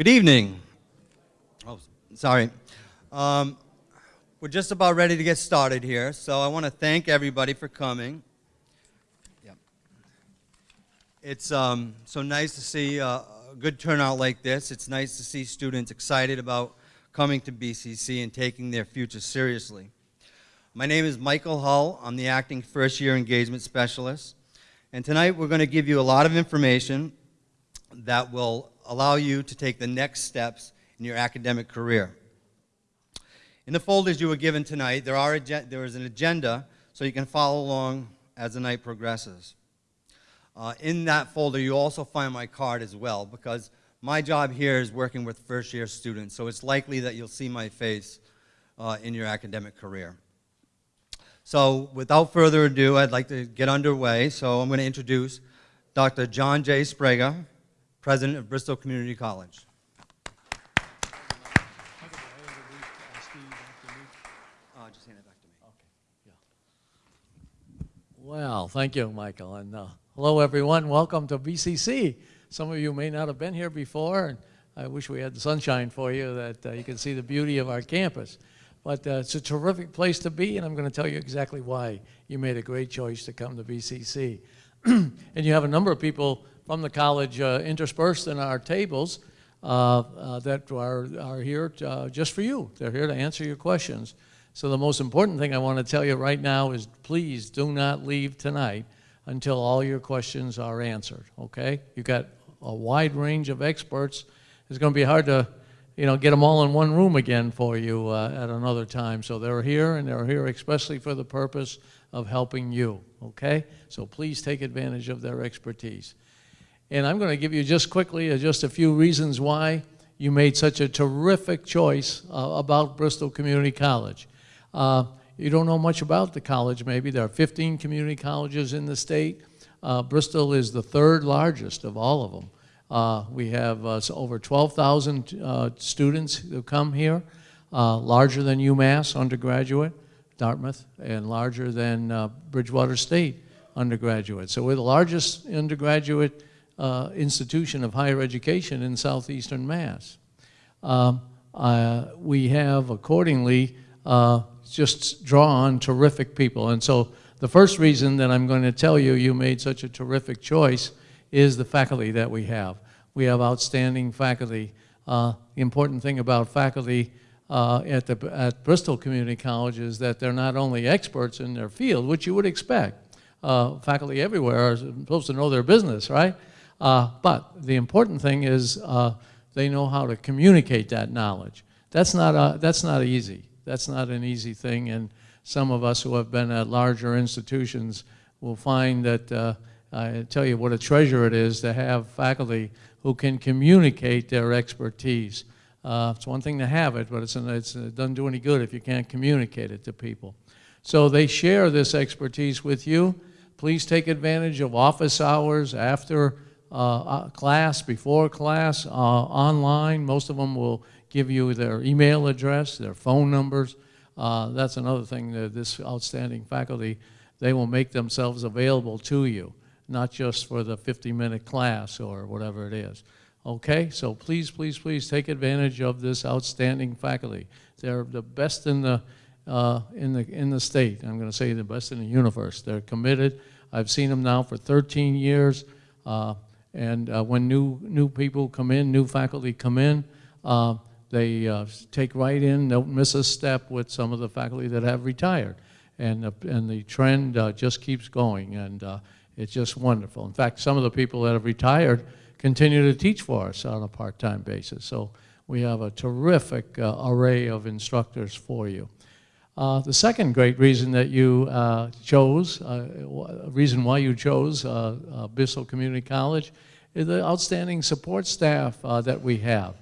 Good evening. Oh, sorry. Um, we're just about ready to get started here, so I want to thank everybody for coming. Yep. It's um, so nice to see uh, a good turnout like this. It's nice to see students excited about coming to BCC and taking their future seriously. My name is Michael Hull. I'm the acting first year engagement specialist. And tonight we're going to give you a lot of information that will allow you to take the next steps in your academic career. In the folders you were given tonight, there, are there is an agenda so you can follow along as the night progresses. Uh, in that folder, you also find my card as well because my job here is working with first year students, so it's likely that you'll see my face uh, in your academic career. So without further ado, I'd like to get underway. So I'm going to introduce Dr. John J. Sbrega, President of Bristol Community College. Well, thank you, Michael. And uh, hello, everyone. Welcome to BCC. Some of you may not have been here before, and I wish we had the sunshine for you that uh, you can see the beauty of our campus. But uh, it's a terrific place to be, and I'm going to tell you exactly why you made a great choice to come to BCC. and you have a number of people from the college uh, interspersed in our tables uh, uh, that are, are here to, uh, just for you. They're here to answer your questions. So the most important thing I want to tell you right now is please do not leave tonight until all your questions are answered, okay? You've got a wide range of experts. It's going to be hard to you know, get them all in one room again for you uh, at another time. So they're here, and they're here especially for the purpose of helping you, okay? So please take advantage of their expertise. And I'm going to give you just quickly uh, just a few reasons why you made such a terrific choice uh, about Bristol Community College. Uh, you don't know much about the college maybe. There are 15 community colleges in the state. Uh, Bristol is the third largest of all of them. Uh, we have uh, over 12,000 uh, students who come here, larger than UMass undergraduate, Dartmouth, and larger than Bridgewater State undergraduate. So we're the largest undergraduate uh, institution of higher education in southeastern Mass. Um, we have accordingly just drawn terrific people. And so the first reason that I'm going to tell you you made such a terrific choice is the faculty that we have. We have outstanding faculty. Uh, the important thing about faculty uh, at, the, at Bristol Community College is that they're not only experts in their field, which you would expect. Uh, faculty everywhere are supposed to know their business, right? Uh, but the important thing is uh, they know how to communicate that knowledge. That's not, uh, that's not easy. That's not an easy thing, and some of us who have been at larger institutions will find that I tell you what a treasure it is to have faculty who can communicate their expertise. Uh, it's one thing to have it, but it's, it's, it doesn't do any good if you can't communicate it to people. So they share this expertise with you. Please take advantage of office hours after uh, uh class, before class, uh, online. Most of them will give you their email address, their phone numbers. Uh, that's another thing that this outstanding faculty, they will make themselves available to you not just for the 50-minute class or whatever it is. Okay, so please, please, please take advantage of this outstanding faculty. They're the best in the, uh, in the, in the state. I'm going to say the best in the universe. They're committed. I've seen them now for 13 years. Uh, and uh, when new, new people come in, new faculty come in, uh, they uh, take right in, don't miss a step with some of the faculty that have retired. And, and the trend uh, just keeps going. And it's just wonderful. In fact, some of the people that have retired continue to teach for us on a part-time basis. So we have a terrific uh, array of instructors for you. Uh, the second great reason that you uh, chose, uh, reason why you chose uh, uh, Bristol Community College is the outstanding support staff that we have.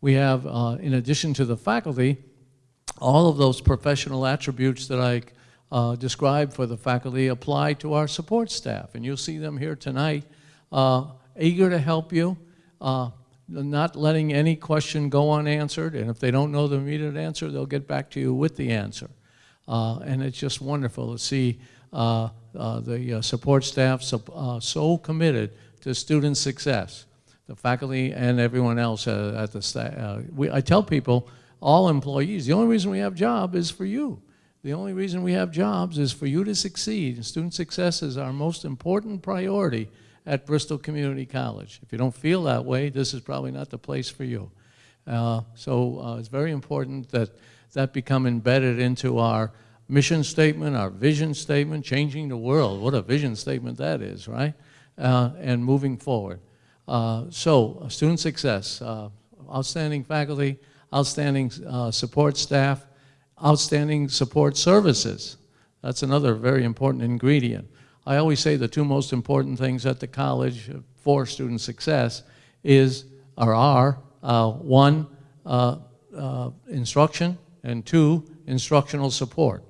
We have, in addition to the faculty, all of those professional attributes that I uh, described for the faculty apply to our support staff. And you'll see them here tonight, uh, eager to help you, uh, not letting any question go unanswered. And if they don't know the immediate answer, they'll get back to you with the answer. Uh, and it's just wonderful to see uh, uh, the support staff so, so committed to student success. the faculty and everyone else at the staff. I tell people, all employees, the only reason we have job is for you. The only reason we have jobs is for you to succeed. And student success is our most important priority at Bristol Community College. If you don't feel that way, this is probably not the place for you. Uh, so uh, it's very important that that become embedded into our mission statement, our vision statement, changing the world. What a vision statement that is, right? Uh, and moving forward. Uh, so, student success, uh, outstanding faculty, outstanding uh, support staff, outstanding support services. That's another very important ingredient. I always say the two most important things at the college for student success is, or are, uh, one, uh, instruction, and two, instructional support.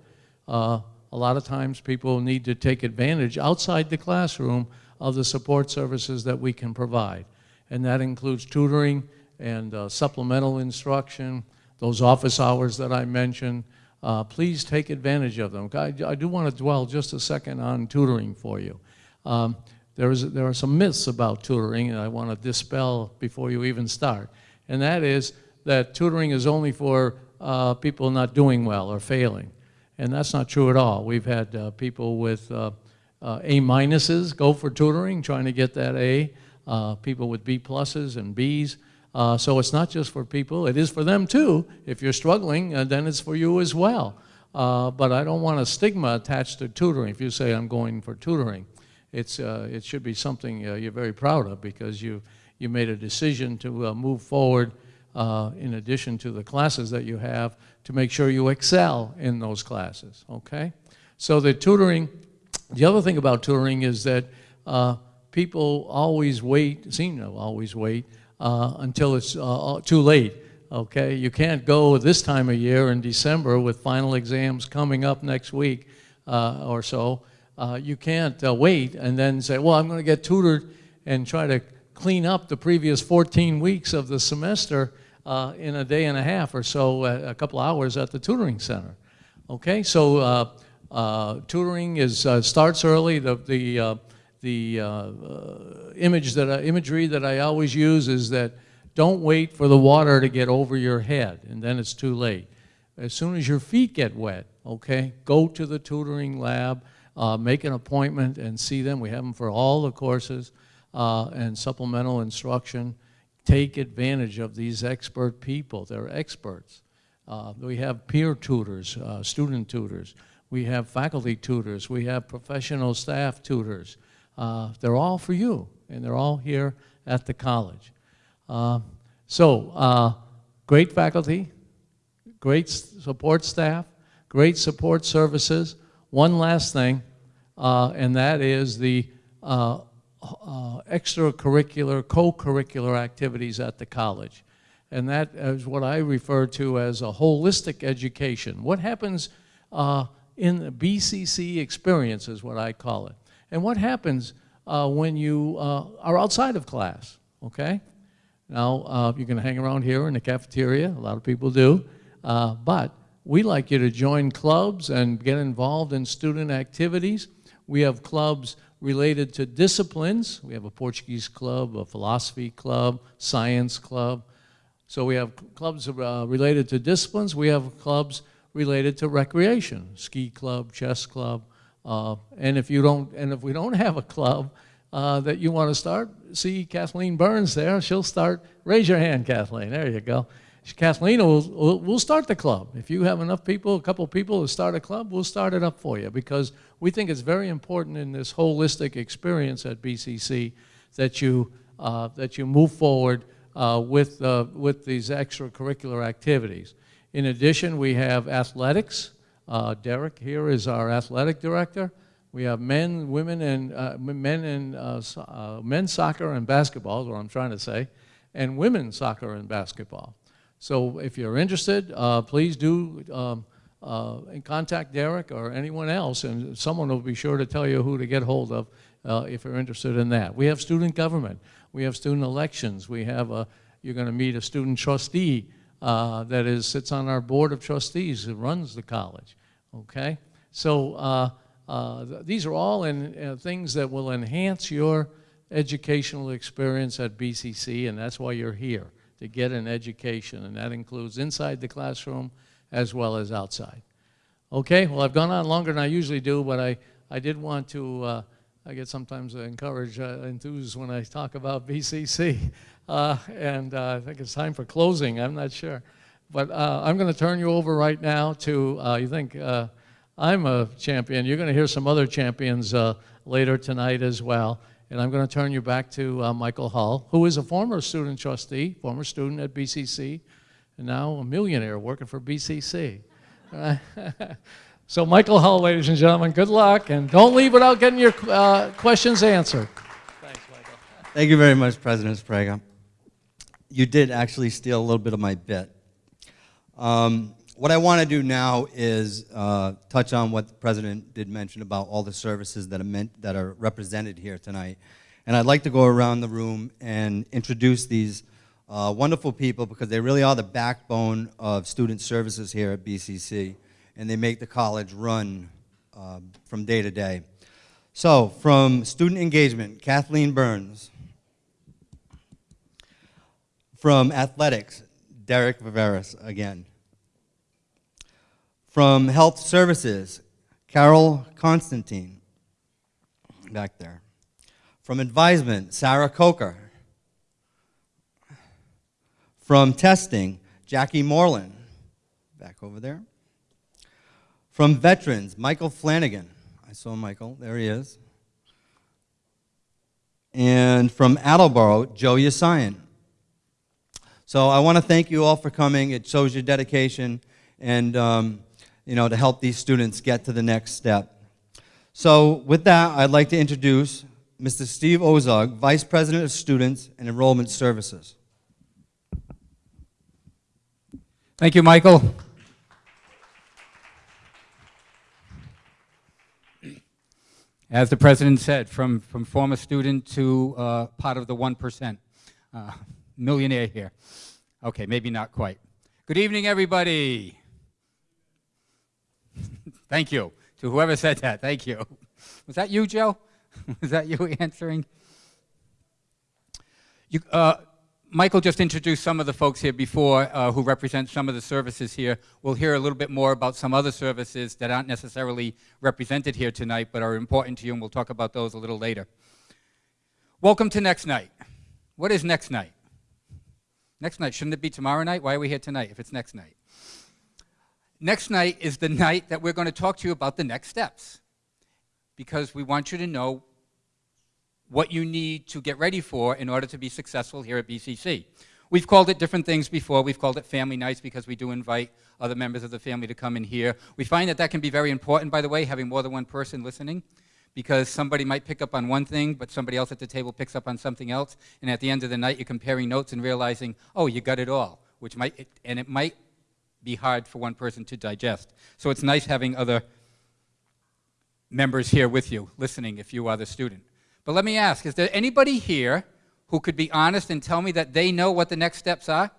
Uh, a lot of times people need to take advantage outside the classroom of the support services that we can provide. And that includes tutoring and uh, supplemental instruction, those office hours that I mentioned. Uh, please take advantage of them. I, I do want to dwell just a second on tutoring for you. Um, there, is, there are some myths about tutoring and I want to dispel before you even start. And that is that tutoring is only for uh, people not doing well or failing. And that's not true at all. We've had uh, people with uh, uh, A minuses go for tutoring, trying to get that A, uh, people with B pluses and Bs. Uh, so it's not just for people, it is for them too. If you're struggling, then it's for you as well. But I don't want a stigma attached to tutoring. If you say I'm going for tutoring, it's, it should be something you're very proud of because you, you made a decision to move forward in addition to the classes that you have to make sure you excel in those classes, okay? So the tutoring the other thing about tutoring is that uh, people always wait, seem to always wait, uh, until it's uh, too late. Okay, you can't go this time of year in December with final exams coming up next week uh, or so. Uh, you can't uh, wait and then say, well, I'm going to get tutored and try to clean up the previous 14 weeks of the semester in a day and a half or so, a couple hours at the tutoring center. Okay, so uh, tutoring is, uh, starts early. The, the, uh, the uh, uh, image that I, imagery that I always use is that don't wait for the water to get over your head and then it's too late. As soon as your feet get wet, okay, go to the tutoring lab, make an appointment and see them. We have them for all the courses and supplemental instruction. Take advantage of these expert people. They're experts. we have peer tutors, student tutors. We have faculty tutors. We have professional staff tutors. Uh, they're all for you, and they're all here at the college. Uh, so, uh, great faculty, great support staff, great support services. One last thing, uh, and that is the uh, uh, extracurricular, co-curricular activities at the college. And that is what I refer to as a holistic education. What happens in the BCC experience is what I call it. And what happens uh, when you uh, are outside of class, okay? Now, uh, you can hang around here in the cafeteria, a lot of people do, uh, but we like you to join clubs and get involved in student activities. We have clubs related to disciplines. We have a Portuguese club, a philosophy club, science club. So we have clubs uh, related to disciplines. We have clubs related to recreation, ski club, chess club. Uh, and if you don't, and if we don't have a club uh, that you want to start, see Kathleen Burns there. She'll start. Raise your hand, Kathleen. There you go. Kathleen will will start the club. If you have enough people, a couple people to start a club, we'll start it up for you because we think it's very important in this holistic experience at BCC that you uh, that you move forward uh, with uh, with these extracurricular activities. In addition, we have athletics. Uh, Derek here is our athletic director. We have men, women, and uh, men and uh, uh, men's soccer and basketball is what I'm trying to say, and women's soccer and basketball. So if you're interested, uh, please do um, uh, contact Derek or anyone else, and someone will be sure to tell you who to get hold of if you're interested in that. We have student government. We have student elections. We have a, you're going to meet a student trustee uh, that is sits on our board of trustees who runs the college. Okay, so uh, uh, th these are all in, uh, things that will enhance your educational experience at BCC, and that's why you're here, to get an education, and that includes inside the classroom as well as outside. Okay, well, I've gone on longer than I usually do, but I, I did want to, uh, I get sometimes encouraged, uh, enthused when I talk about BCC. Uh, and uh, I think it's time for closing, I'm not sure. But uh, I'm going to turn you over right now to, uh, you think I'm a champion, you're going to hear some other champions later tonight as well. And I'm going to turn you back to uh, Michael Hull, who is a former student trustee, former student at BCC, and now a millionaire working for BCC. so, Michael Hull, ladies and gentlemen, good luck, and don't leave without getting your uh, questions answered. Thanks, Michael. Thank you very much, President Sbrega. You did actually steal a little bit of my bit. Um, what I want to do now is uh, touch on what the President did mention about all the services that are, meant, that are represented here tonight. And I'd like to go around the room and introduce these uh, wonderful people because they really are the backbone of student services here at BCC. And they make the college run uh, from day to day. So, from student engagement, Kathleen Burns. From athletics, Derek Viveris again. From Health Services, Carol Constantine, back there. From Advisement, Sarah Coker. From Testing, Jackie Moreland, back over there. From Veterans, Michael Flanagan. I saw Michael, there he is. And from Attleboro, Joe Yasayan. So I want to thank you all for coming. It shows your dedication and um, you know, to help these students get to the next step. So with that, I'd like to introduce Mr. Steve Ozog, Vice President of Students and Enrollment Services. Thank you, Michael. As the president said, from, from former student to uh, part of the 1%, uh, millionaire here. Okay, maybe not quite. Good evening, everybody. Thank you to whoever said that. Thank you. Was that you, Joe? Was that you answering? You, uh, Michael just introduced some of the folks here before uh, who represent some of the services here. We'll hear a little bit more about some other services that aren't necessarily represented here tonight but are important to you, and we'll talk about those a little later. Welcome to next night. What is next night? Next night, shouldn't it be tomorrow night? Why are we here tonight if it's next night? Next night is the night that we're going to talk to you about the next steps because we want you to know what you need to get ready for in order to be successful here at BCC. We've called it different things before. We've called it family nights because we do invite other members of the family to come in here. We find that that can be very important, by the way, having more than one person listening because somebody might pick up on one thing, but somebody else at the table picks up on something else, and at the end of the night, you're comparing notes and realizing, oh, you got it all, which might, and it might be hard for one person to digest. So it's nice having other members here with you, listening if you are the student. But let me ask, is there anybody here who could be honest and tell me that they know what the next steps are?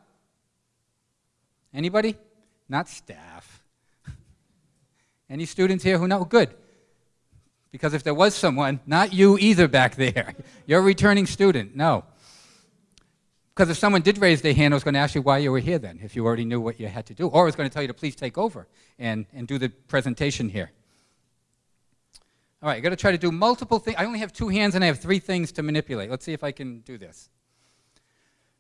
Anybody? Not staff. Any students here who know? Good. Because if there was someone, not you either back there, you're a returning student. No. Because if someone did raise their hand, I was going to ask you why you were here then, if you already knew what you had to do. Or I was going to tell you to please take over and, and do the presentation here. All right, i got to try to do multiple things. I only have two hands and I have three things to manipulate. Let's see if I can do this.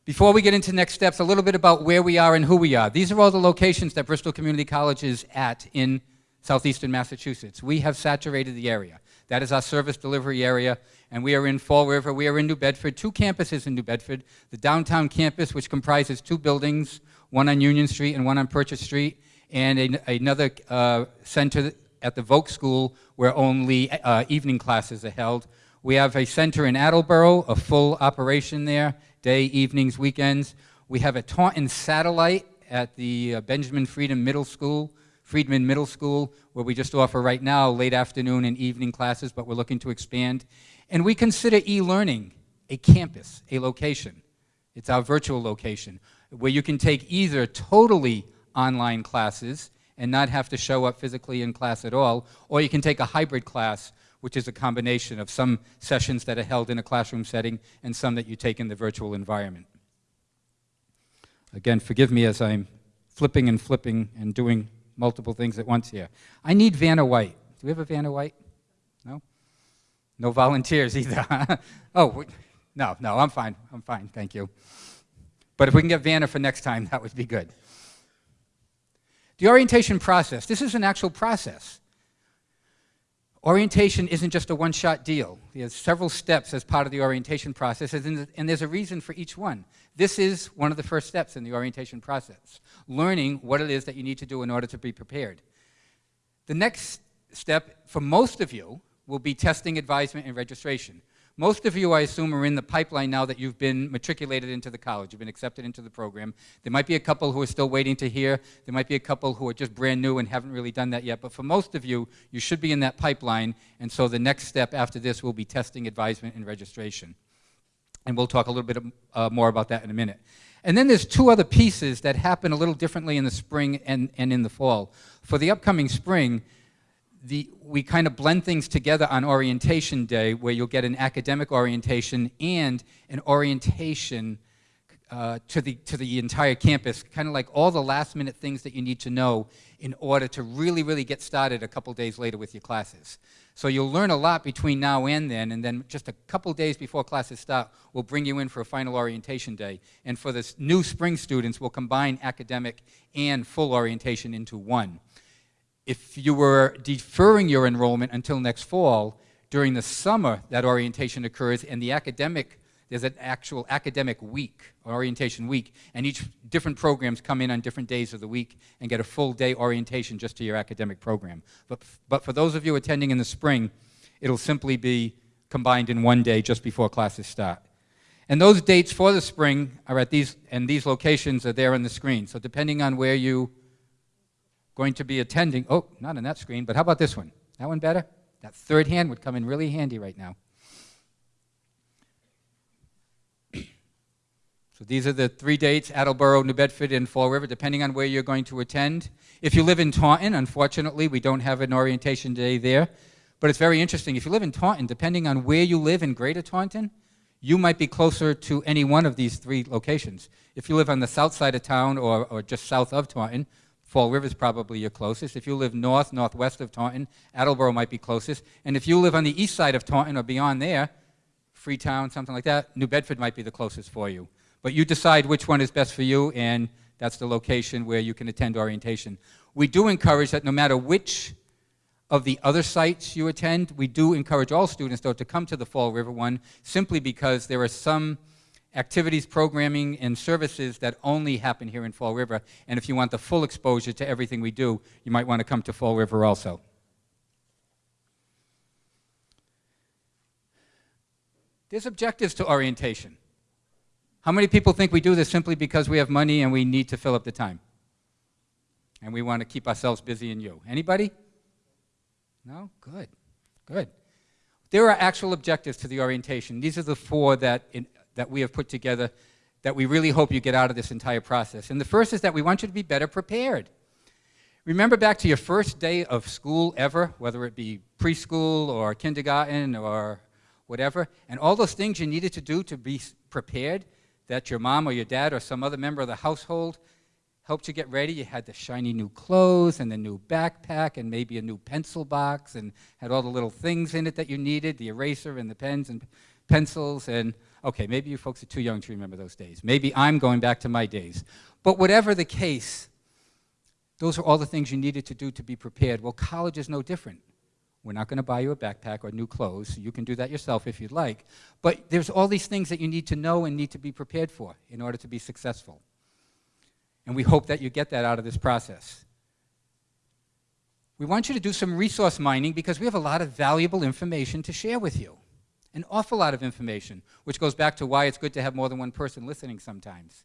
Before we get into next steps, a little bit about where we are and who we are. These are all the locations that Bristol Community College is at in southeastern Massachusetts. We have saturated the area. That is our service delivery area, and we are in Fall River. We are in New Bedford, two campuses in New Bedford. The downtown campus, which comprises two buildings, one on Union Street and one on Purchase Street, and a, another uh, center at the Volk School where only uh, evening classes are held. We have a center in Attleboro, a full operation there, day, evenings, weekends. We have a Taunton satellite at the uh, Benjamin Freedom Middle School, Friedman Middle School, where we just offer right now late afternoon and evening classes, but we're looking to expand. And we consider e-learning a campus, a location. It's our virtual location, where you can take either totally online classes and not have to show up physically in class at all, or you can take a hybrid class which is a combination of some sessions that are held in a classroom setting and some that you take in the virtual environment. Again, forgive me as I'm flipping and flipping and doing multiple things at once here. I need Vanna White. Do we have a Vanna White? No? No volunteers either. oh, we- no, no, I'm fine. I'm fine, thank you. But if we can get Vanna for next time, that would be good. The orientation process. This is an actual process. Orientation isn't just a one-shot deal. There's several steps as part of the orientation process, and there's a reason for each one. This is one of the first steps in the orientation process, learning what it is that you need to do in order to be prepared. The next step for most of you will be testing, advisement, and registration. Most of you, I assume, are in the pipeline now that you've been matriculated into the college, you've been accepted into the program. There might be a couple who are still waiting to hear. There might be a couple who are just brand new and haven't really done that yet. But for most of you, you should be in that pipeline. And so the next step after this will be testing, advisement, and registration. And we'll talk a little bit uh, more about that in a minute. And then there's two other pieces that happen a little differently in the spring and, and in the fall. For the upcoming spring, the, we kind of blend things together on orientation day where you'll get an academic orientation and an orientation uh, to, the, to the entire campus, kind of like all the last minute things that you need to know in order to really, really get started a couple days later with your classes. So you'll learn a lot between now and then, and then just a couple days before classes start, we'll bring you in for a final orientation day. And for the new spring students, we'll combine academic and full orientation into one if you were deferring your enrollment until next fall, during the summer that orientation occurs and the academic, there's an actual academic week, orientation week, and each different programs come in on different days of the week and get a full day orientation just to your academic program. But, but for those of you attending in the spring, it'll simply be combined in one day just before classes start. And those dates for the spring are at these, and these locations are there on the screen. So depending on where you going to be attending, oh, not on that screen, but how about this one? That one better? That third hand would come in really handy right now. So these are the three dates, Attleboro, New Bedford, and Fall River, depending on where you're going to attend. If you live in Taunton, unfortunately, we don't have an orientation day there. But it's very interesting. If you live in Taunton, depending on where you live in Greater Taunton, you might be closer to any one of these three locations. If you live on the south side of town or, or just south of Taunton, Fall River is probably your closest. If you live north, northwest of Taunton, Attleboro might be closest. And if you live on the east side of Taunton or beyond there, Freetown, something like that, New Bedford might be the closest for you. But you decide which one is best for you, and that's the location where you can attend orientation. We do encourage that no matter which of the other sites you attend, we do encourage all students, though, to come to the Fall River one, simply because there are some activities, programming, and services that only happen here in Fall River. And if you want the full exposure to everything we do, you might want to come to Fall River also. There's objectives to orientation. How many people think we do this simply because we have money and we need to fill up the time? And we want to keep ourselves busy and you. Anybody? No? Good. Good. There are actual objectives to the orientation. These are the four that in, that we have put together that we really hope you get out of this entire process. And the first is that we want you to be better prepared. Remember back to your first day of school ever, whether it be preschool or kindergarten or whatever, and all those things you needed to do to be prepared that your mom or your dad or some other member of the household helped you get ready. You had the shiny new clothes and the new backpack and maybe a new pencil box and had all the little things in it that you needed, the eraser and the pens and pencils and Okay, maybe you folks are too young to remember those days. Maybe I'm going back to my days. But whatever the case, those are all the things you needed to do to be prepared. Well, college is no different. We're not going to buy you a backpack or new clothes. You can do that yourself if you'd like. But there's all these things that you need to know and need to be prepared for in order to be successful. And we hope that you get that out of this process. We want you to do some resource mining because we have a lot of valuable information to share with you an awful lot of information, which goes back to why it's good to have more than one person listening sometimes.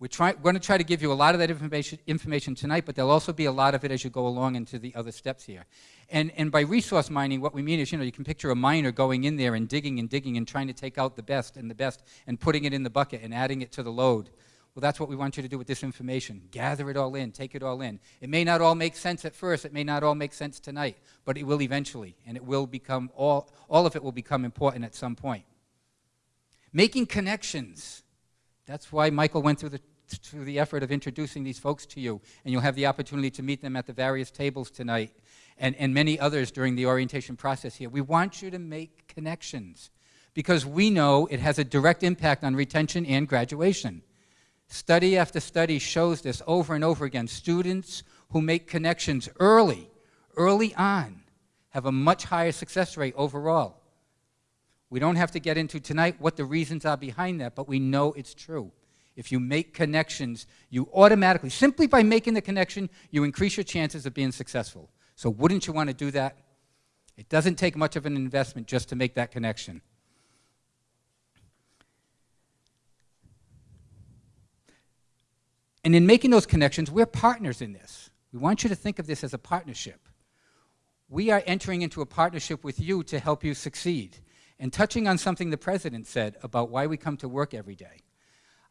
We're, try, we're going to try to give you a lot of that information, information tonight, but there'll also be a lot of it as you go along into the other steps here. And, and by resource mining, what we mean is, you know, you can picture a miner going in there and digging and digging and trying to take out the best and the best and putting it in the bucket and adding it to the load. Well, that's what we want you to do with this information. Gather it all in, take it all in. It may not all make sense at first, it may not all make sense tonight, but it will eventually, and it will become all, all of it will become important at some point. Making connections. That's why Michael went through the, through the effort of introducing these folks to you, and you'll have the opportunity to meet them at the various tables tonight and, and many others during the orientation process here. We want you to make connections because we know it has a direct impact on retention and graduation. Study after study shows this over and over again. Students who make connections early, early on, have a much higher success rate overall. We don't have to get into tonight what the reasons are behind that, but we know it's true. If you make connections, you automatically, simply by making the connection, you increase your chances of being successful. So wouldn't you want to do that? It doesn't take much of an investment just to make that connection. And in making those connections, we're partners in this. We want you to think of this as a partnership. We are entering into a partnership with you to help you succeed. And touching on something the president said about why we come to work every day.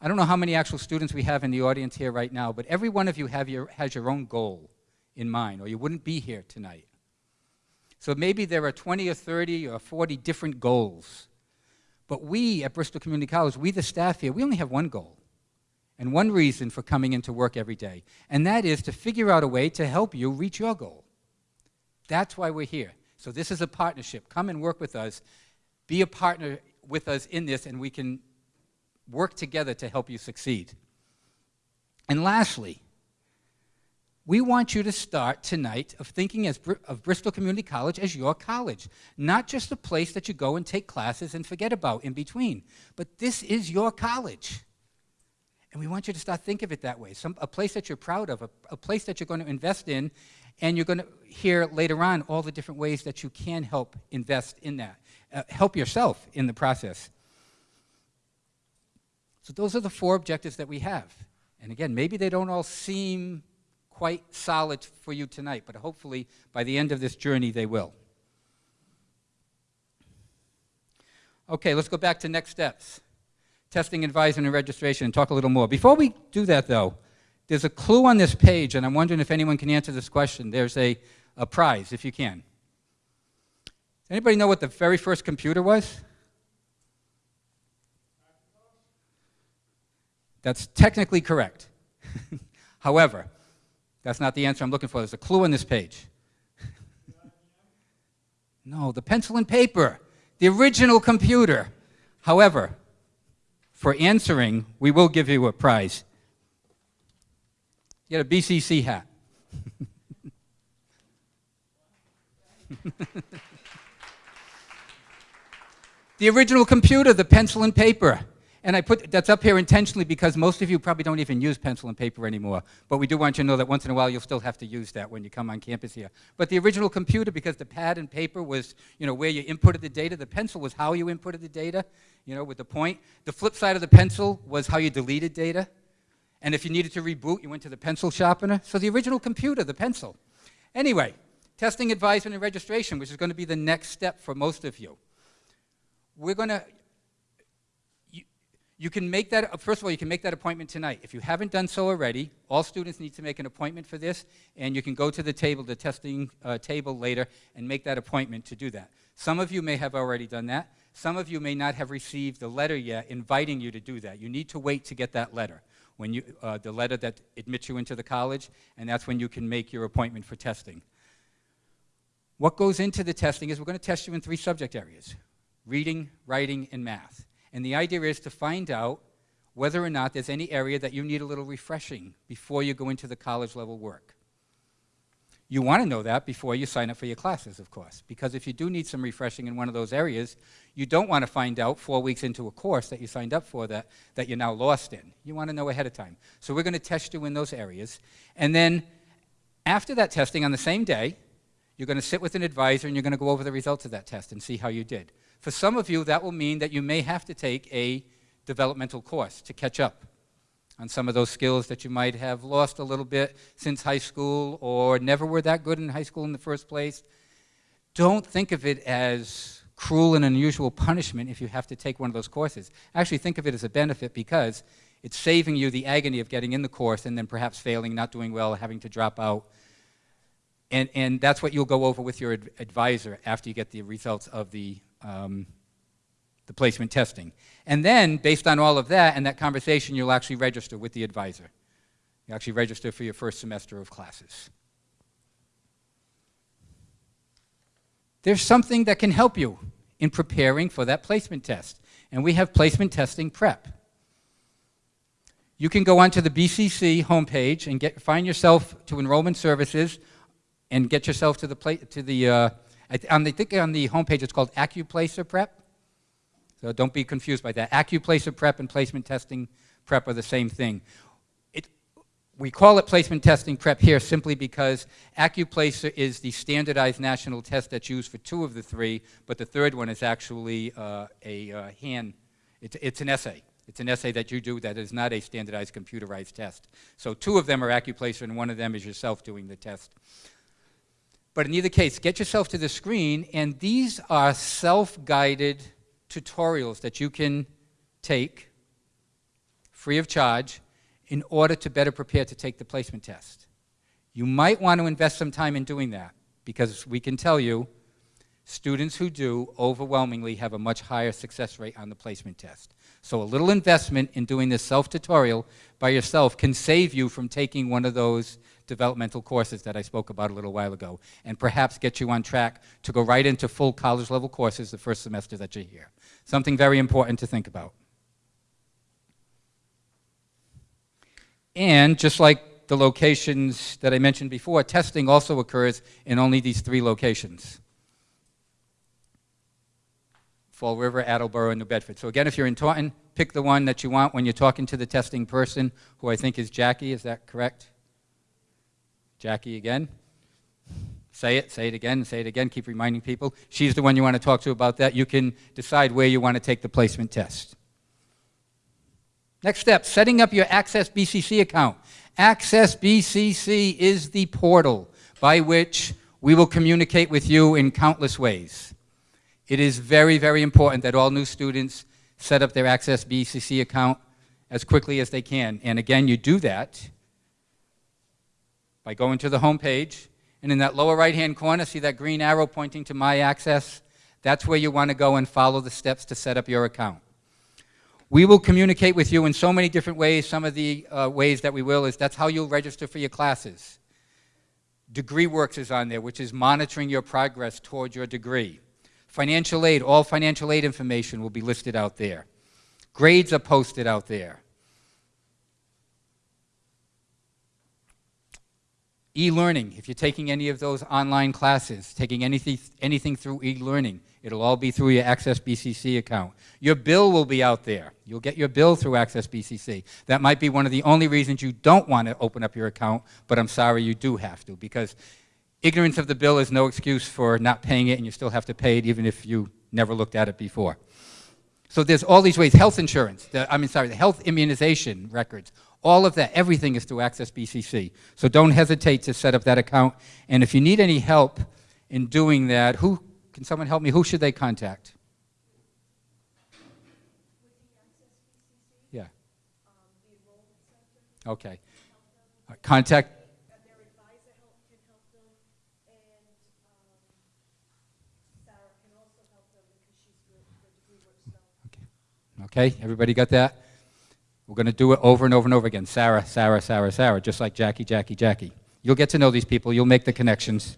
I don't know how many actual students we have in the audience here right now, but every one of you have your, has your own goal in mind, or you wouldn't be here tonight. So maybe there are 20 or 30 or 40 different goals. But we at Bristol Community College, we the staff here, we only have one goal and one reason for coming into work every day, and that is to figure out a way to help you reach your goal. That's why we're here. So this is a partnership. Come and work with us. Be a partner with us in this, and we can work together to help you succeed. And lastly, we want you to start tonight of thinking as, of Bristol Community College as your college, not just a place that you go and take classes and forget about in between, but this is your college. And we want you to start thinking of it that way, Some, a place that you're proud of, a, a place that you're going to invest in, and you're going to hear later on all the different ways that you can help invest in that, uh, help yourself in the process. So those are the four objectives that we have. And again, maybe they don't all seem quite solid for you tonight, but hopefully by the end of this journey they will. Okay, let's go back to next steps. Testing, advising, and registration, and talk a little more. Before we do that, though, there's a clue on this page, and I'm wondering if anyone can answer this question. There's a, a prize, if you can. Anybody know what the very first computer was? That's technically correct. However, that's not the answer I'm looking for. There's a clue on this page. no, the pencil and paper, the original computer. However, for answering, we will give you a prize. You get a BCC hat. the original computer, the pencil and paper. And I put that's up here intentionally because most of you probably don't even use pencil and paper anymore. But we do want you to know that once in a while you'll still have to use that when you come on campus here. But the original computer, because the pad and paper was you know where you inputted the data, the pencil was how you inputted the data, you know, with the point. The flip side of the pencil was how you deleted data. And if you needed to reboot, you went to the pencil sharpener. So the original computer, the pencil. Anyway, testing advisement and registration, which is going to be the next step for most of you. We're going to you can make that, first of all, you can make that appointment tonight. If you haven't done so already, all students need to make an appointment for this, and you can go to the table, the testing uh, table later, and make that appointment to do that. Some of you may have already done that. Some of you may not have received the letter yet inviting you to do that. You need to wait to get that letter, when you, uh, the letter that admits you into the college, and that's when you can make your appointment for testing. What goes into the testing is we're going to test you in three subject areas, reading, writing, and math. And the idea is to find out whether or not there's any area that you need a little refreshing before you go into the college level work. You want to know that before you sign up for your classes, of course, because if you do need some refreshing in one of those areas, you don't want to find out four weeks into a course that you signed up for that, that you're now lost in. You want to know ahead of time. So we're going to test you in those areas. And then after that testing on the same day, you're going to sit with an advisor and you're going to go over the results of that test and see how you did. For some of you, that will mean that you may have to take a developmental course to catch up on some of those skills that you might have lost a little bit since high school or never were that good in high school in the first place. Don't think of it as cruel and unusual punishment if you have to take one of those courses. Actually think of it as a benefit because It's saving you the agony of getting in the course and then perhaps failing, not doing well, having to drop out. And, and that's what you'll go over with your ad- advisor after you get the results of the, um, the placement testing. And then, based on all of that and that conversation, you'll actually register with the advisor. You actually register for your first semester of classes. There's something that can help you in preparing for that placement test, and we have placement testing prep. You can go onto the BCC homepage and get, find yourself to enrollment services and get yourself to the, to the uh, I, on the, I think on the homepage it's called AccuPlacer Prep. So don't be confused by that. AccuPlacer Prep and placement testing prep are the same thing. It, we call it placement testing prep here simply because AccuPlacer is the standardized national test that's used for two of the three, but the third one is actually uh, a uh, hand, it's, it's an essay. It's an essay that you do that is not a standardized computerized test. So two of them are AccuPlacer and one of them is yourself doing the test. But in either case, get yourself to the screen, and these are self-guided tutorials that you can take free of charge in order to better prepare to take the placement test. You might want to invest some time in doing that because we can tell you students who do overwhelmingly have a much higher success rate on the placement test. So a little investment in doing this self-tutorial by yourself can save you from taking one of those developmental courses that I spoke about a little while ago, and perhaps get you on track to go right into full college level courses the first semester that you're here. Something very important to think about. And just like the locations that I mentioned before, testing also occurs in only these three locations. Fall River, Attleboro, and New Bedford. So again, if you're in Taunton, pick the one that you want when you're talking to the testing person, who I think is Jackie, is that correct? Jackie again. Say it, say it again, say it again, keep reminding people. She's the one you want to talk to about that. You can decide where you want to take the placement test. Next step, setting up your Access BCC account. Access BCC is the portal by which we will communicate with you in countless ways. It is very, very important that all new students set up their Access BCC account as quickly as they can. And again, you do that by going to the home page, and in that lower right-hand corner, see that green arrow pointing to My Access? That's where you want to go and follow the steps to set up your account. We will communicate with you in so many different ways. Some of the uh, ways that we will is that's how you'll register for your classes. DegreeWorks is on there, which is monitoring your progress toward your degree. Financial aid, all financial aid information will be listed out there. Grades are posted out there. E-learning, if you're taking any of those online classes, taking anything, anything through e-learning, it'll all be through your Access BCC account. Your bill will be out there. You'll get your bill through Access BCC. That might be one of the only reasons you don't want to open up your account, but I'm sorry you do have to because ignorance of the bill is no excuse for not paying it and you still have to pay it even if you never looked at it before. So there's all these ways, health insurance, the, I mean, sorry, the health immunization records, all of that, everything is through Access BCC. So don't hesitate to set up that account. And if you need any help in doing that, who, can someone help me? Who should they contact? Yeah. Okay. Contact. Okay, everybody got that? We're going to do it over and over and over again. Sarah, Sarah, Sarah, Sarah, just like Jackie, Jackie, Jackie. You'll get to know these people. You'll make the connections.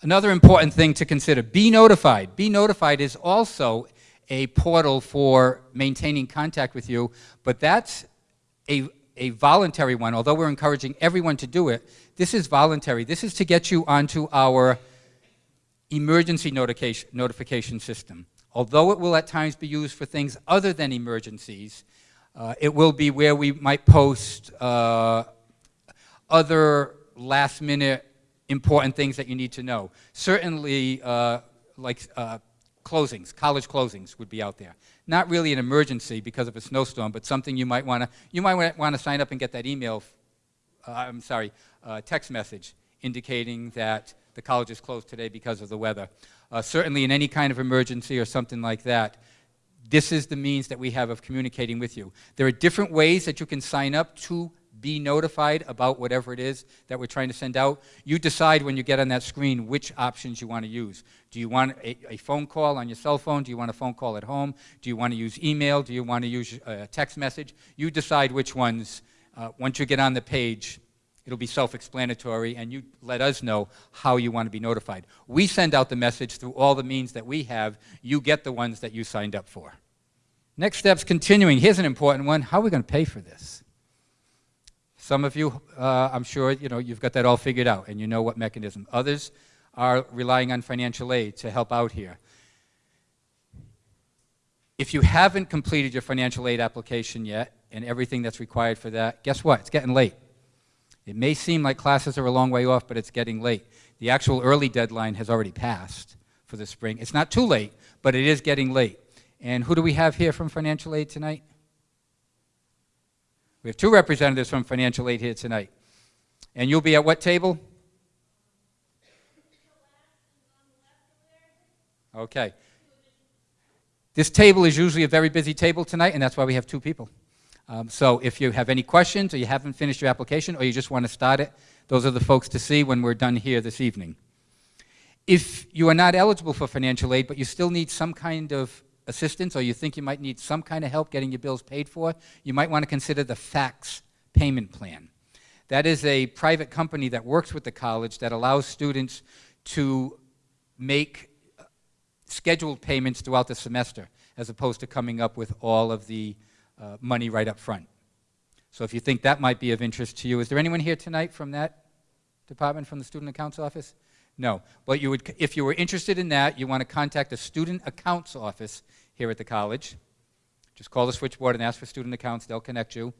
Another important thing to consider, be notified. Be notified is also a portal for maintaining contact with you, but that's a, a voluntary one. Although we're encouraging everyone to do it, this is voluntary. This is to get you onto our emergency notification, notification system. Although it will at times be used for things other than emergencies, uh, it will be where we might post uh, other last minute important things that you need to know. Certainly, uh, like uh, closings, college closings would be out there. Not really an emergency because of a snowstorm, but something you might want to, you might want to sign up and get that email, uh, I'm sorry, uh, text message indicating that the college is closed today because of the weather. Uh, certainly in any kind of emergency or something like that, this is the means that we have of communicating with you. There are different ways that you can sign up to be notified about whatever it is that we're trying to send out. You decide when you get on that screen which options you want to use. Do you want a, a phone call on your cell phone? Do you want a phone call at home? Do you want to use email? Do you want to use a text message? You decide which ones. Uh, once you get on the page, it'll be self-explanatory, and you let us know how you want to be notified. We send out the message through all the means that we have. You get the ones that you signed up for. Next steps continuing. Here's an important one. How are we going to pay for this? Some of you, uh, I'm sure, you know, you've got that all figured out and you know what mechanism. Others are relying on financial aid to help out here. If you haven't completed your financial aid application yet and everything that's required for that, guess what? It's getting late. It may seem like classes are a long way off, but it's getting late. The actual early deadline has already passed for the spring. It's not too late, but it is getting late. And who do we have here from financial aid tonight? We have two representatives from financial aid here tonight. And you'll be at what table? Okay. This table is usually a very busy table tonight, and that's why we have two people. Um, so if you have any questions, or you haven't finished your application, or you just want to start it, those are the folks to see when we're done here this evening. If you are not eligible for financial aid, but you still need some kind of assistance, or you think you might need some kind of help getting your bills paid for, you might want to consider the FACTS payment plan. That is a private company that works with the college that allows students to make scheduled payments throughout the semester as opposed to coming up with all of the uh, money right up front. So if you think that might be of interest to you, is there anyone here tonight from that department, from the Student Accounts Office? No. But you would, if you were interested in that, you want to contact the Student Accounts Office here at the college. Just call the switchboard and ask for student accounts. They'll connect you.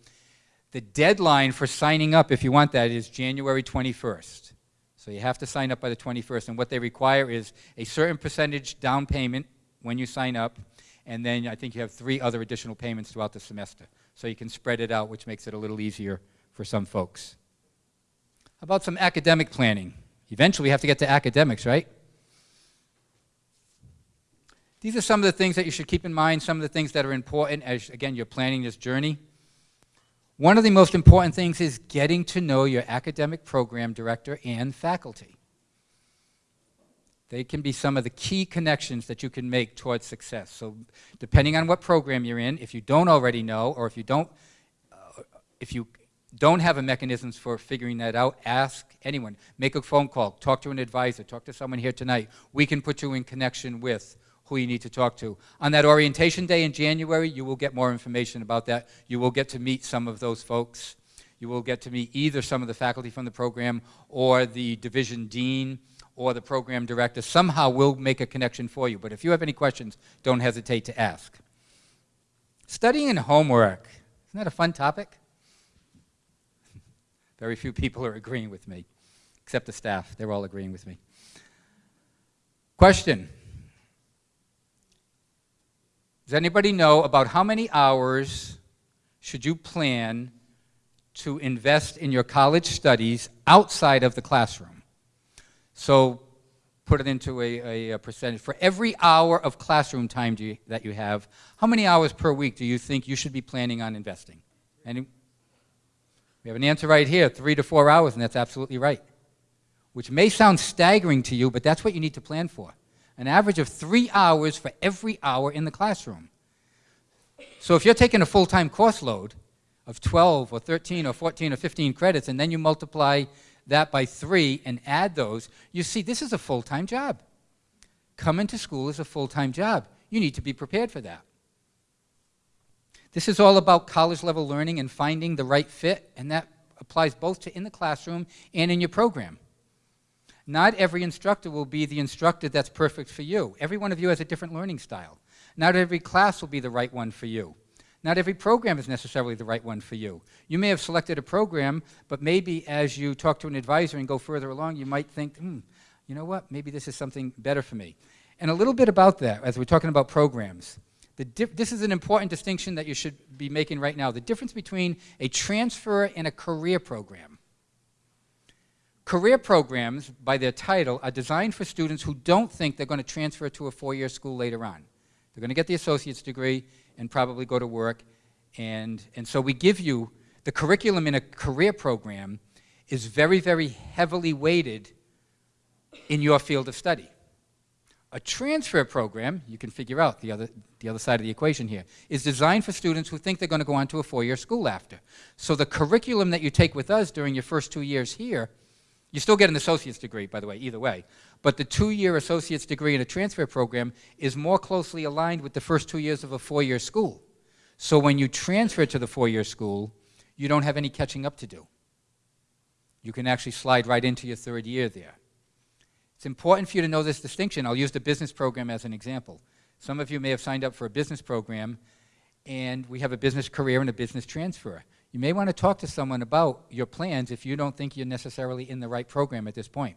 The deadline for signing up, if you want that, is January 21st. So you have to sign up by the 21st. And what they require is a certain percentage down payment when you sign up. And then I think you have three other additional payments throughout the semester. So you can spread it out, which makes it a little easier for some folks. How about some academic planning? Eventually, we have to get to academics, right? These are some of the things that you should keep in mind, some of the things that are important as, again, you're planning this journey. One of the most important things is getting to know your academic program director and faculty. They can be some of the key connections that you can make towards success. So depending on what program you're in, if you don't already know, or if you don't, uh, if you don't have a mechanisms for figuring that out, ask anyone. Make a phone call, talk to an advisor, talk to someone here tonight. We can put you in connection with who you need to talk to. On that orientation day in January, you will get more information about that. You will get to meet some of those folks. You will get to meet either some of the faculty from the program or the division dean or the program director. Somehow we'll make a connection for you. But if you have any questions, don't hesitate to ask. Studying and homework. Isn't that a fun topic? Very few people are agreeing with me, except the staff. They're all agreeing with me. Question. Does anybody know about how many hours should you plan to invest in your college studies outside of the classroom? So put it into a, a, percentage. For every hour of classroom time you, that you have, how many hours per week do you think you should be planning on investing? Any, we have an answer right here, three to four hours, and that's absolutely right. Which may sound staggering to you, but that's what you need to plan for an average of three hours for every hour in the classroom. So if you're taking a full-time course load of 12 or 13 or 14 or 15 credits, and then you multiply that by three and add those, you see this is a full-time job. Coming to school is a full-time job. You need to be prepared for that. This is all about college-level learning and finding the right fit, and that applies both to in the classroom and in your program. Not every instructor will be the instructor that's perfect for you. Every one of you has a different learning style. Not every class will be the right one for you. Not every program is necessarily the right one for you. You may have selected a program, but maybe as you talk to an advisor and go further along, you might think, hmm, you know what, maybe this is something better for me. And a little bit about that, as we're talking about programs. this is an important distinction that you should be making right now. The difference between a transfer and a career program. Career programs, by their title, are designed for students who don't think they're going to transfer to a four-year school later on. They're going to get the associate's degree and probably go to work. And, and so we give you the curriculum in a career program is very, very heavily weighted in your field of study. A transfer program, you can figure out the other, the other side of the equation here, is designed for students who think they're going to go on to a four-year school after. So the curriculum that you take with us during your first two years here, you still get an associate's degree, by the way, either way. But the two-year associate's degree in a transfer program is more closely aligned with the first two years of a four-year school. So when you transfer to the four-year school, you don't have any catching up to do. You can actually slide right into your third year there. It's important for you to know this distinction. I'll use the business program as an example. Some of you may have signed up for a business program, and we have a business career and a business transfer. You may want to talk to someone about your plans if you don't think you're necessarily in the right program at this point.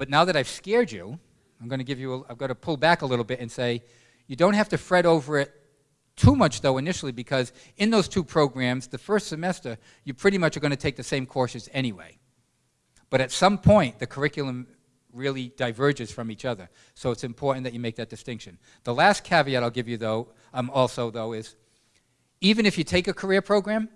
But now that I've scared you, I'm going to give you, I've got to pull back a little bit and say, you don't have to fret over it too much though initially because in those two programs, the first semester, you pretty much are going to take the same courses anyway. But at some point, the curriculum really diverges from each other. So it's important that you make that distinction. The last caveat I'll give you, though, um, also, though, is even if you take a career program,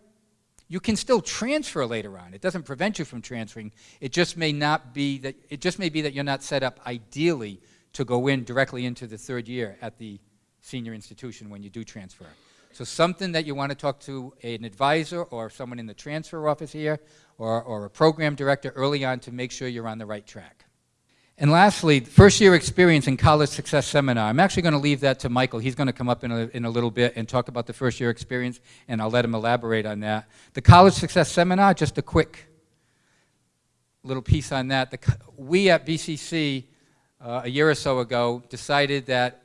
you can still transfer later on. It doesn't prevent you from transferring. It just may not be that, it just may be that you're not set up ideally to go in directly into the third year at the senior institution when you do transfer. So something that you want to talk to an advisor or someone in the transfer office here or, or a program director early on to make sure you're on the right track. And lastly, first year experience in College Success Seminar. I'm actually going to leave that to Michael. He's going to come up in a, in a little bit and talk about the first year experience, and I'll let him elaborate on that. The College Success Seminar, just a quick little piece on that. The, we at BCC uh, a year or so ago decided that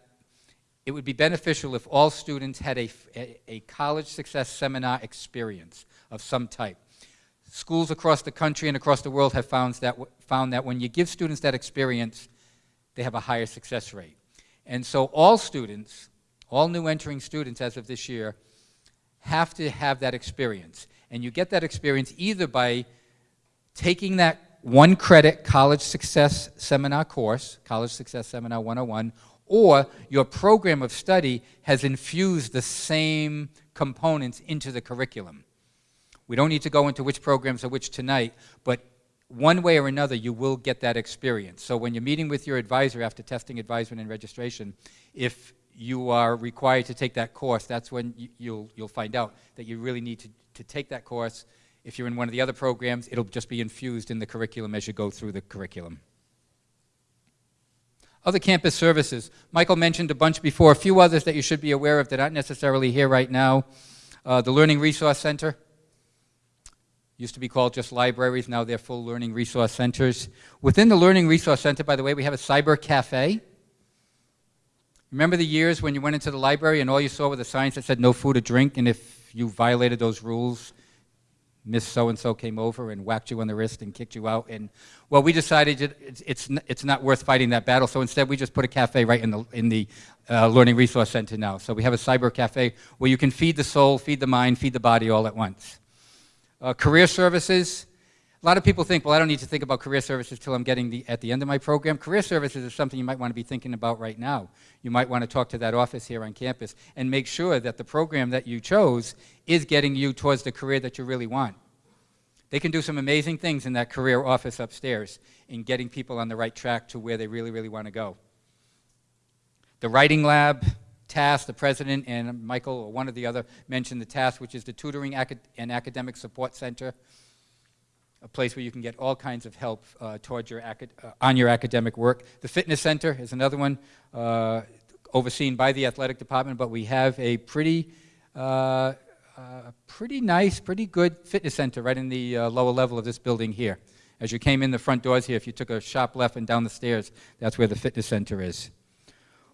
it would be beneficial if all students had a, a, a college success seminar experience of some type. Schools across the country and across the world have found that, found that when you give students that experience, they have a higher success rate. And so all students, all new entering students as of this year, have to have that experience. And you get that experience either by taking that one credit college success seminar course, College Success Seminar 101, or your program of study has infused the same components into the curriculum. We don't need to go into which programs are which tonight, but one way or another, you will get that experience. So when you're meeting with your advisor after testing advisement and registration, if you are required to take that course, that's when you, you'll, you'll find out that you really need to, to take that course. If you're in one of the other programs, it'll just be infused in the curriculum as you go through the curriculum. Other campus services. Michael mentioned a bunch before. A few others that you should be aware of that aren't necessarily here right now. Uh, the Learning Resource Center. Used to be called just libraries, now they're full learning resource centers. Within the Learning Resource Center, by the way, we have a cyber cafe. Remember the years when you went into the library and all you saw were the signs that said no food or drink, and if you violated those rules, Miss So-and-so came over and whacked you on the wrist and kicked you out. And, well, we decided it's, it's, it's not worth fighting that battle, so instead we just put a cafe right in the, in the uh, Learning Resource Center now. So we have a cyber cafe where you can feed the soul, feed the mind, feed the body all at once. Uh, career services. A lot of people think, well, I don't need to think about career services till I'm getting the, at the end of my program. Career services is something you might want to be thinking about right now. You might want to talk to that office here on campus and make sure that the program that you chose is getting you towards the career that you really want. They can do some amazing things in that career office upstairs in getting people on the right track to where they really, really want to go. The writing lab, TASC, the president and Michael, or one or the other, mentioned the TASC, which is the Tutoring Acad and Academic Support Center, a place where you can get all kinds of help uh, your uh, on your academic work. The Fitness Center is another one uh, overseen by the athletic department, but we have a pretty, uh, uh pretty nice, pretty good fitness center right in the uh, lower level of this building here. As you came in the front doors here, if you took a sharp left and down the stairs, that's where the fitness center is.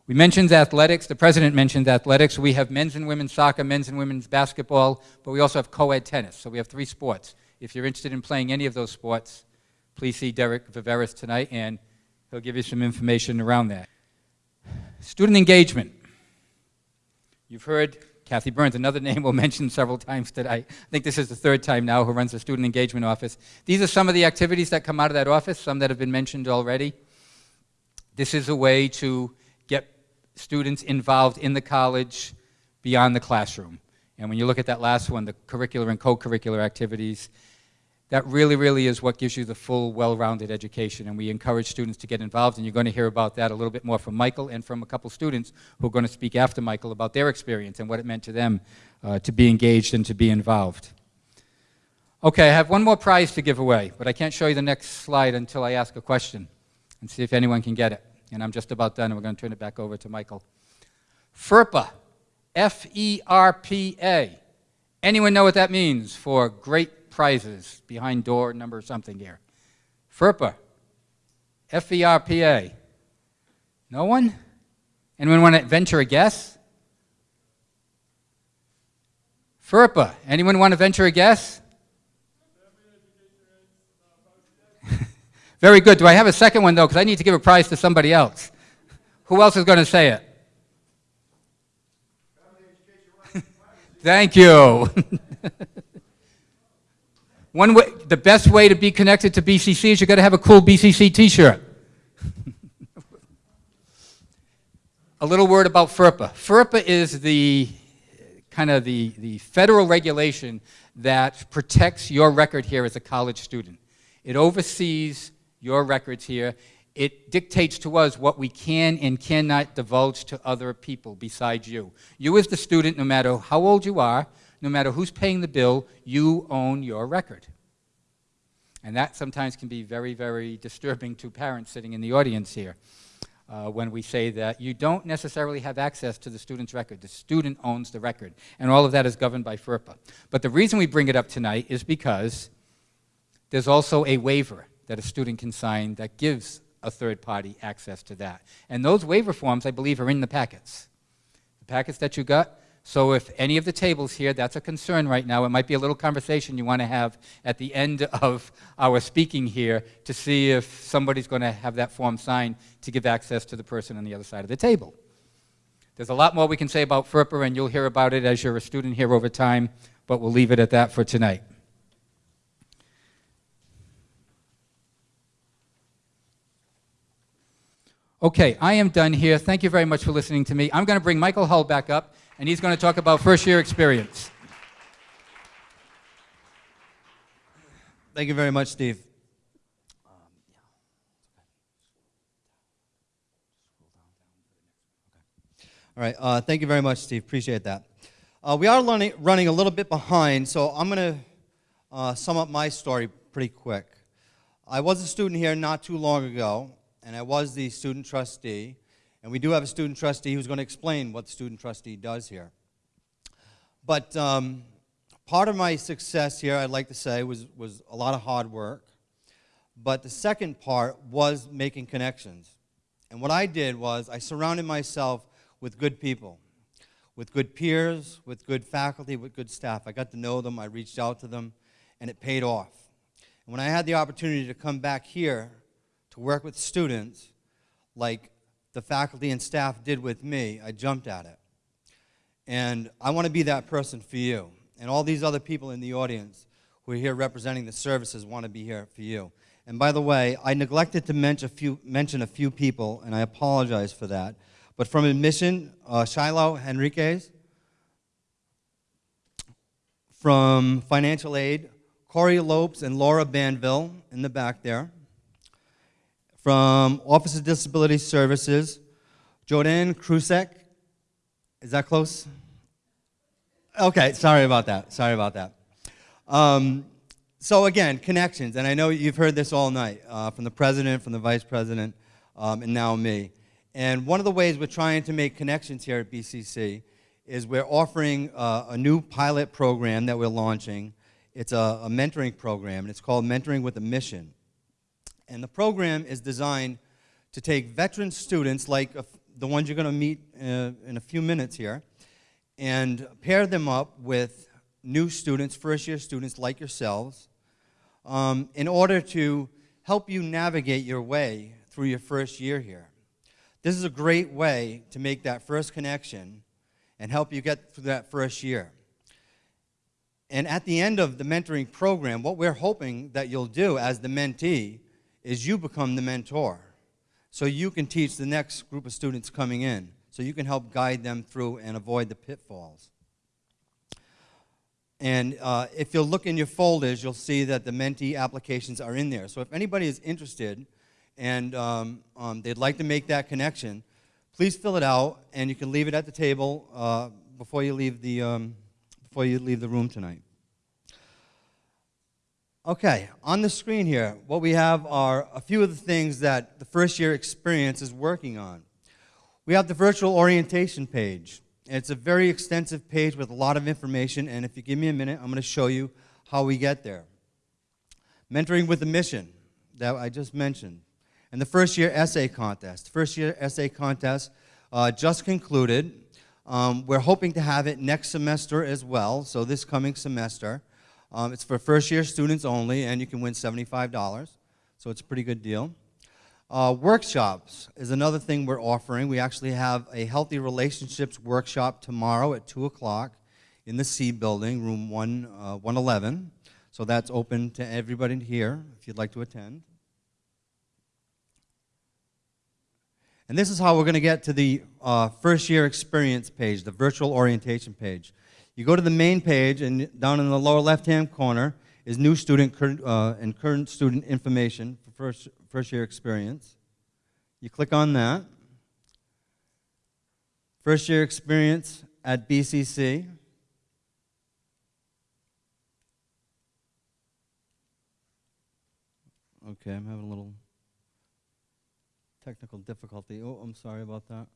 We mentioned athletics. The president mentioned athletics. We have men's and women's soccer, men's and women's basketball, but we also have co-ed tennis. So we have three sports. If you're interested in playing any of those sports, please see Derek Viveris tonight, and he'll give you some information around that. Student engagement. You've heard Kathy Burns, another name we'll mention several times today. I think this is the third time now who runs the student engagement office. These are some of the activities that come out of that office, some that have been mentioned already. This is a way to students involved in the college beyond the classroom. And when you look at that last one, the curricular and co-curricular activities, that really, really is what gives you the full, well-rounded education. And we encourage students to get involved, and you're going to hear about that a little bit more from Michael and from a couple students who are going to speak after Michael about their experience and what it meant to them uh, to be engaged and to be involved. Okay, I have one more prize to give away, but I can't show you the next slide until I ask a question and see if anyone can get it. And I'm just about done, and we're going to turn it back over to Michael. FERPA, F-E-R-P-A. Anyone know what that means for great prizes behind door number something here? FERPA, F-E-R-P-A. No one? Anyone want to venture a guess? FERPA, anyone want to venture a guess? Very good. Do I have a second one, though? Because I need to give a prize to somebody else. Who else is going to say it? Thank you. One way, the best way to be connected to BCC is you got to have a cool BCC T-shirt. a little word about FERPA. FERPA is the kind of the, the federal regulation that protects your record here as a college student. It oversees your records here. It dictates to us what we can and cannot divulge to other people besides you. You as the student, no matter how old you are, no matter who's paying the bill, you own your record. And that sometimes can be very, very disturbing to parents sitting in the audience here uh, when we say that you don't necessarily have access to the student's record. The student owns the record. And all of that is governed by FERPA. But the reason we bring it up tonight is because there's also a waiver that a student can sign that gives a third party access to that. And those waiver forms, I believe, are in the packets. The packets that you got. So if any of the tables here, that's a concern right now, it might be a little conversation you want to have at the end of our speaking here to see if somebody's going to have that form signed to give access to the person on the other side of the table. There's a lot more we can say about FERPA, and you'll hear about it as you're a student here over time, but we'll leave it at that for tonight. Okay, I am done here. Thank you very much for listening to me. I'm going to bring Michael Hull back up, and he's going to talk about first year experience. Thank you very much, Steve. All right, uh, thank you very much, Steve. Appreciate that. Uh, we are running, running a little bit behind, so I'm going to uh, sum up my story pretty quick. I was a student here not too long ago, and I was the student trustee. And we do have a student trustee who's going to explain what the student trustee does here. But um, part of my success here, I'd like to say, was, was a lot of hard work. But the second part was making connections. And what I did was I surrounded myself with good people, with good peers, with good faculty, with good staff. I got to know them, I reached out to them, and it paid off. And when I had the opportunity to come back here to work with students like the faculty and staff did with me, I jumped at it. And I want to be that person for you. And all these other people in the audience who are here representing the services want to be here for you. And by the way, I neglected to mention a few, mention a few people, and I apologize for that. But from admission, uh, Shiloh Henriquez. From financial aid, Corey Lopes and Laura Banville in the back there. From Office of Disability Services, Jordan Krusek. Is that close? Okay, sorry about that. Sorry about that. Um, so again, connections, and I know you've heard this all night uh, from the president, from the vice president, um, and now me. And one of the ways we're trying to make connections here at BCC is we're offering uh, a new pilot program that we're launching. It's a, a mentoring program, and it's called Mentoring with a Mission. And the program is designed to take veteran students, like the ones you're going to meet uh, in a few minutes here, and pair them up with new students, first year students like yourselves, um, in order to help you navigate your way through your first year here. This is a great way to make that first connection and help you get through that first year. And at the end of the mentoring program, what we're hoping that you'll do as the mentee is you become the mentor. So you can teach the next group of students coming in. so you can help guide them through and avoid the pitfalls. And uh, if you'll look in your folders, you'll see that the mentee applications are in there. So if anybody is interested and um, um, they'd like to make that connection, please fill it out, and you can leave it at the table uh, before you leave the um, before you leave the room tonight. Okay, on the screen here, what we have are a few of the things that the first year experience is working on. We have the virtual orientation page. It's a very extensive page with a lot of information, and if you give me a minute, I'm going to show you how we get there. Mentoring with a mission that I just mentioned. And the first year essay contest. First year essay contest uh, just concluded. Um, we're hoping to have it next semester as well, so this coming semester. Um, it's for first year students only, and you can win $75, so it's a pretty good deal. Uh, workshops is another thing we're offering. We actually have a healthy relationships workshop tomorrow at 2 o'clock in the C building, room 1, uh, 111. So that's open to everybody here if you'd like to attend. And this is how we're going to get to the uh, first year experience page, the virtual orientation page. You go to the main page, and down in the lower left hand corner is new student cur- uh, and current student information for first, first year experience. You click on that. First year experience at BCC. Okay, I'm having a little technical difficulty. Oh, I'm sorry about that.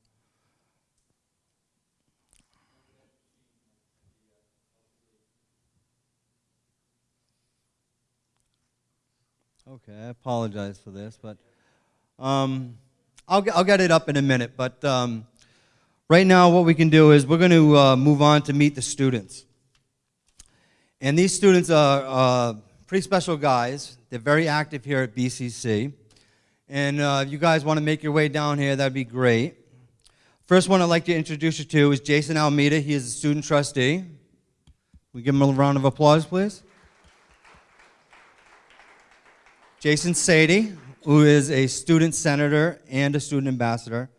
Okay, I apologize for this, but um, I'll, get, I'll get it up in a minute. But um, right now, what we can do is we're going to uh, move on to meet the students. And these students are uh, pretty special guys. They're very active here at BCC. And uh, if you guys want to make your way down here, that'd be great. First one I'd like to introduce you to is Jason Almeida. He is a student trustee. We give him a round of applause, please. Jason Sadie, who is a student senator and a student ambassador,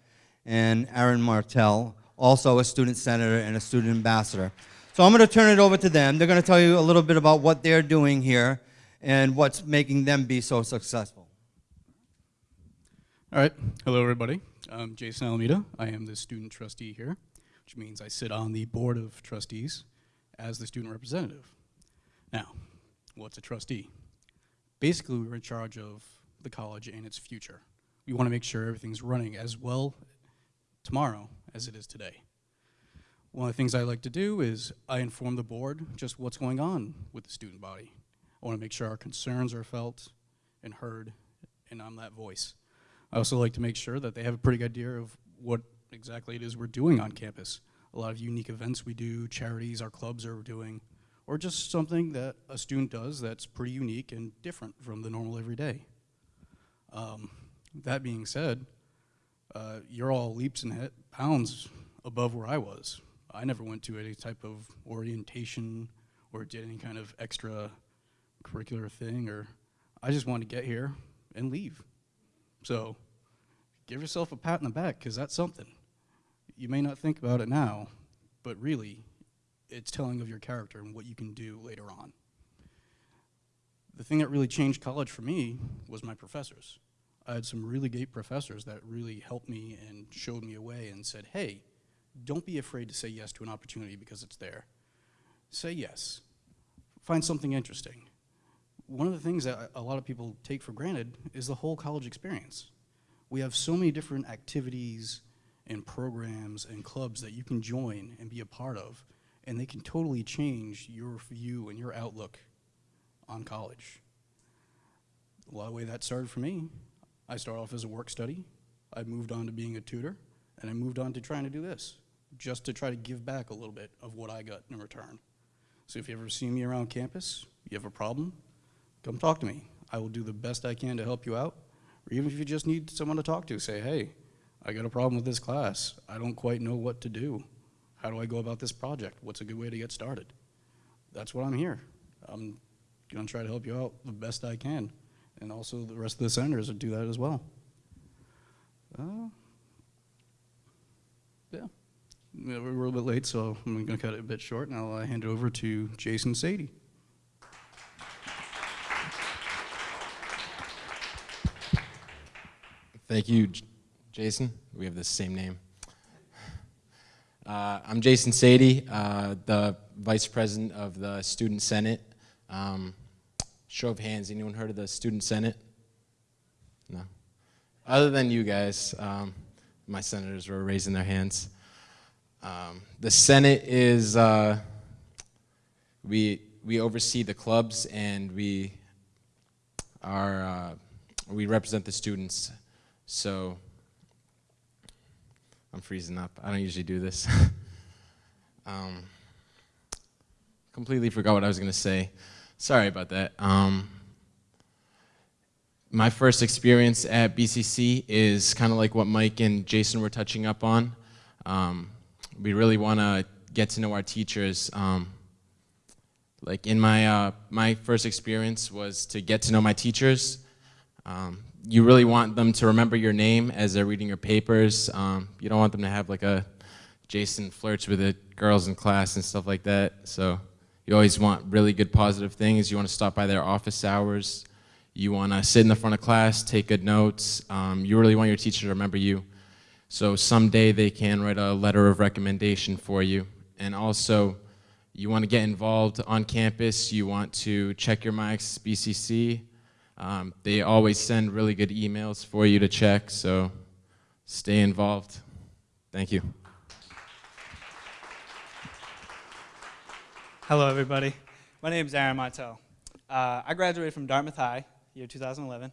and Aaron Martell, also a student senator and a student ambassador. So I'm going to turn it over to them. They're going to tell you a little bit about what they're doing here and what's making them be so successful. All right. Hello, everybody. I'm Jason Almeida. I am the student trustee here, which means I sit on the board of trustees as the student representative. Now, what's a trustee? Basically, we're in charge of the college and its future. We want to make sure everything's running as well tomorrow as it is today. One of the things I like to do is I inform the board just what's going on with the student body. I want to make sure our concerns are felt and heard, and I'm that voice. I also like to make sure that they have a pretty good idea of what exactly it is we're doing on campus. A lot of unique events we do, charities our clubs are doing, or just something that a student does that's pretty unique and different from the normal everyday. Um, that being said, uh, you're all leaps and bounds above where I was. I never went to any type of orientation or did any kind of extra curricular thing, or I just wanted to get here and leave. So give yourself a pat in the back because that's something. You may not think about it now, but really, it's telling of your character and what you can do later on. The thing that really changed college for me was my professors. I had some really great professors that really helped me and showed me a way and said, hey, don't be afraid to say yes to an opportunity because it's there. Say yes. Find something interesting. One of the things that a lot of people take for granted is the whole college experience. We have so many different activities and programs and clubs that you can join and be a part of, and they can totally change your view and your outlook on college. A lot of the way that started for me, I started off as a work study, I moved on to being a tutor, and I moved on to trying to do this, just to try to give back a little bit of what I got in return. So if you ever see me around campus, you have a problem, come talk to me. I will do the best I can to help you out, or even if you just need someone to talk to, say, hey, I got a problem with this class. I don't quite know what to do. How do I go about this project? What's a good way to get started? That's what I'm here. I'm going to try to help you out the best I can. And also the rest of the senators will do that as well. Uh, Yeah. Yeah, We're a little bit late, so I'm going to cut it a bit short, and I'll uh, hand it over to Jason Sadie. Thank you, J- Jason. We have the same name. Uh, I'm Jason Sadie, uh, the Vice President of the Student Senate. Um, show of hands, anyone heard of the Student Senate? No. Other than you guys, um, my senators were raising their hands. Um, the Senate is, uh, we, we oversee the clubs and we are, uh, we represent the students. So, I'm freezing up. I don't usually do this. um, completely forgot what I was going to say. Sorry about that. Um, my first experience at BCC is kind of like what Mike and Jason were touching up on. Um, we really want to get to know our teachers. Um, like in my uh, my first experience was to get to know my teachers. You really want them to remember your name as they're reading your papers. Um, you don't want them to have like a Jason flirts with the girls in class and stuff like that. So you always want really good positive things. You want to stop by their office hours. You want to sit in the front of class, take good notes. Um, you really want your teacher to remember you. So someday they can write a letter of recommendation for you. And also, you want to get involved on campus. You want to check your mics, BCC. Um, they always send really good emails for you to check, so stay involved. Thank you. Hello, everybody. My name is Aaron Martell. Uh, I graduated from Dartmouth High, year 2011.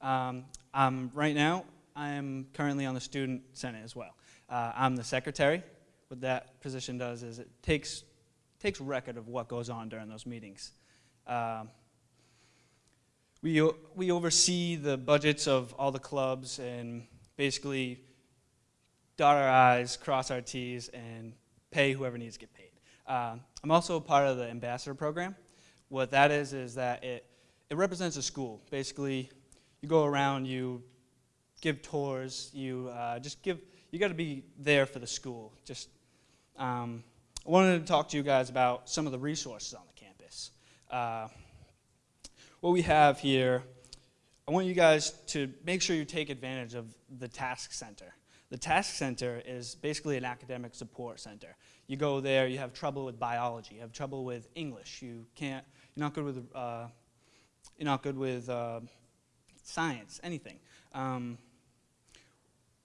Um, I'm, right now, I am currently on the Student Senate as well. Uh, I'm the secretary. What that position does is it takes, takes record of what goes on during those meetings. Um, we, we oversee the budgets of all the clubs and basically dot our I's, cross our T's, and pay whoever needs to get paid. Uh, I'm also part of the ambassador program. What that is is that it, it represents a school. Basically, you go around, you give tours, you uh, just give. You got to be there for the school. Just, um, I wanted to talk to you guys about some of the resources on the campus. Uh, what we have here, I want you guys to make sure you take advantage of the task center. The task center is basically an academic support center. You go there, you have trouble with biology, you have trouble with English, you can't, you're not good with, uh, you're not good with uh, science, anything. Um,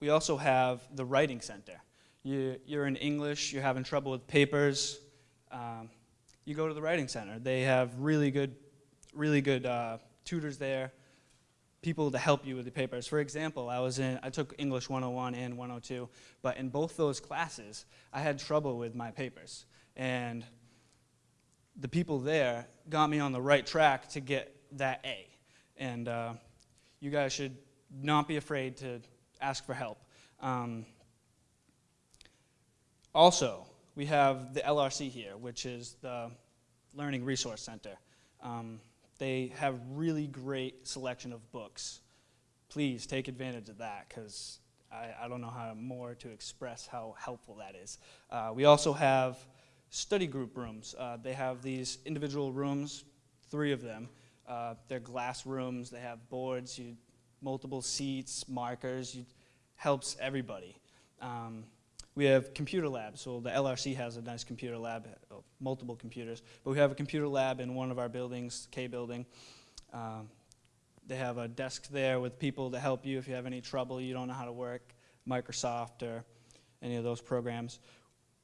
we also have the writing center. You, you're in English, you're having trouble with papers, um, you go to the writing center. They have really good, really good uh, tutors there, people to help you with the papers. For example, I was in, I took English 101 and 102, but in both those classes, I had trouble with my papers. And the people there got me on the right track to get that A. And uh, you guys should not be afraid to ask for help. Um, also, we have the LRC here, which is the Learning Resource Center. Um, they have really great selection of books. Please take advantage of that because I, I don't know how more to express how helpful that is. Uh, we also have study group rooms. Uh, they have these individual rooms, three of them. Uh, they're glass rooms. They have boards, you, multiple seats, markers. You, helps everybody. Um, we have computer labs. So the LRC has a nice computer lab, uh, multiple computers. But we have a computer lab in one of our buildings, K building. Um, they have a desk there with people to help you if you have any trouble, you don't know how to work Microsoft or any of those programs.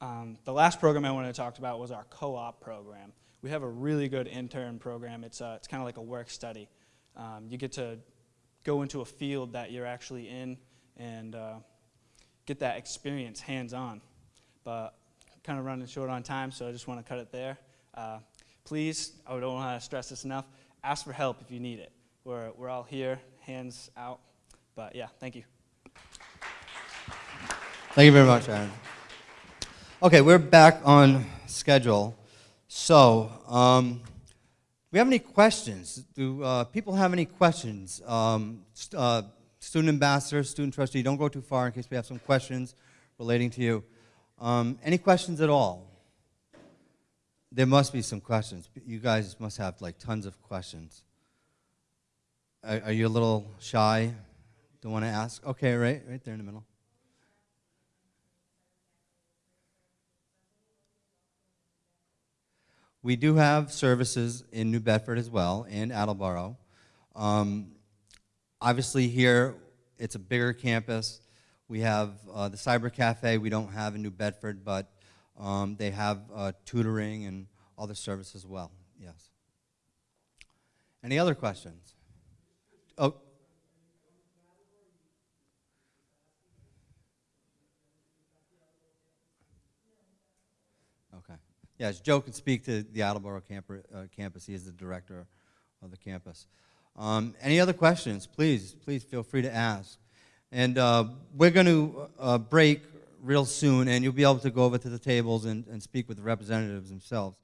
Um, the last program I wanted to talk about was our co-op program. We have a really good intern program. It's, uh, it's kind of like a work study. Um, you get to go into a field that you're actually in and uh, get that experience hands-on. But kind of running short on time, so I just want to cut it there. Uh, please, I don't want to stress this enough, ask for help if you need it. We're, we're all here, hands out. But yeah, thank you. Thank you very much, Aaron. Okay, we're back on schedule. So, um, we have any questions? Do uh, people have any questions? Um, uh, student ambassador, student trustee, don't go too far in case we have some questions relating to you. Um, any questions at all? There must be some questions. You guys must have like tons of questions. Are, are you a little shy? Don't want to ask? Okay, right, right there in the middle. We do have services in New Bedford as well, and Attleboro. Um, obviously, here it's a bigger campus. We have uh, the Cyber Cafe. We don't have in New Bedford, but um, they have uh, tutoring and other services as well. Yes. Any other questions? Oh. Okay. Yes, Joe can speak to the Attleboro uh, campus. He is the director of the campus. Um, any other questions? Please, please feel free to ask. And uh, we're going to uh, break real soon, and you'll be able to go over to the tables and, and speak with the representatives themselves.